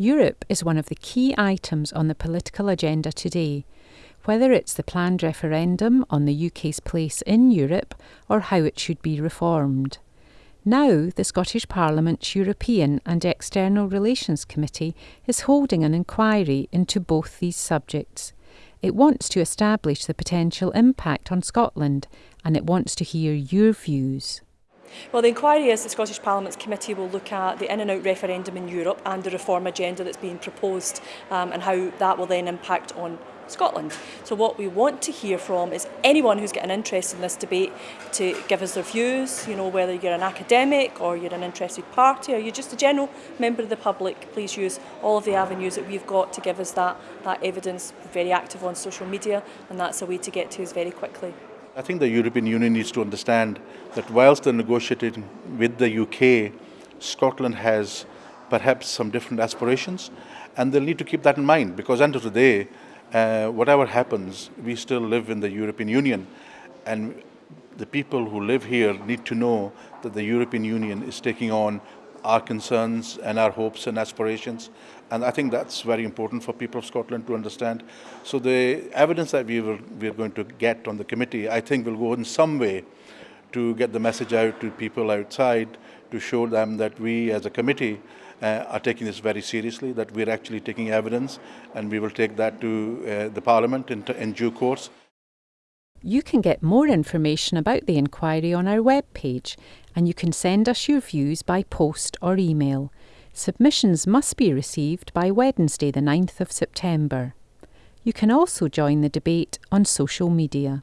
Europe is one of the key items on the political agenda today, whether it's the planned referendum on the UK's place in Europe or how it should be reformed. Now, the Scottish Parliament's European and External Relations Committee is holding an inquiry into both these subjects. It wants to establish the potential impact on Scotland and it wants to hear your views. Well, the inquiry is the Scottish Parliament's committee will look at the in and out referendum in Europe and the reform agenda that's being proposed um, and how that will then impact on Scotland. So what we want to hear from is anyone who's got an interest in this debate to give us their views, you know, whether you're an academic or you're an interested party or you're just a general member of the public, please use all of the avenues that we've got to give us that, that evidence. We're very active on social media and that's a way to get to us very quickly. I think the European Union needs to understand that whilst they're negotiating with the UK, Scotland has perhaps some different aspirations and they'll need to keep that in mind because end of the day, uh, whatever happens, we still live in the European Union. And the people who live here need to know that the European Union is taking on our concerns and our hopes and aspirations. And I think that's very important for people of Scotland to understand. So the evidence that we, will, we are going to get on the committee, I think will go in some way to get the message out to people outside, to show them that we as a committee uh, are taking this very seriously, that we're actually taking evidence, and we will take that to uh, the Parliament in, in due course. You can get more information about the inquiry on our webpage and you can send us your views by post or email. Submissions must be received by Wednesday, the 9th of September. You can also join the debate on social media.